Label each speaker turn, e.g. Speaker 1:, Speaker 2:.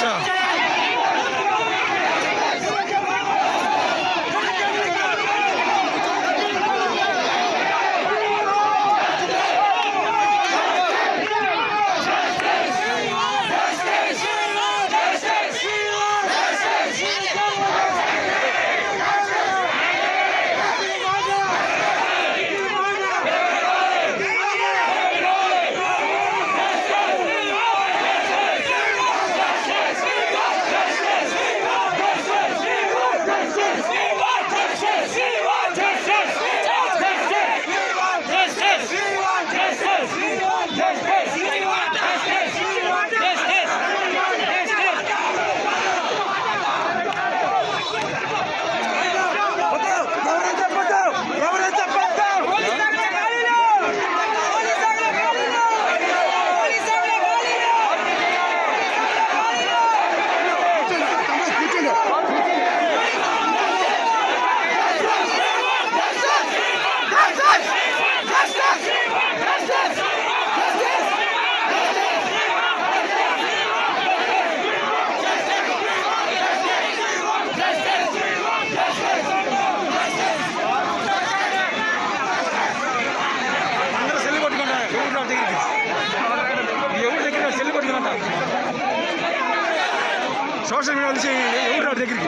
Speaker 1: 这。సోషల్ media నుంచి ఎవరు దగ్గరికి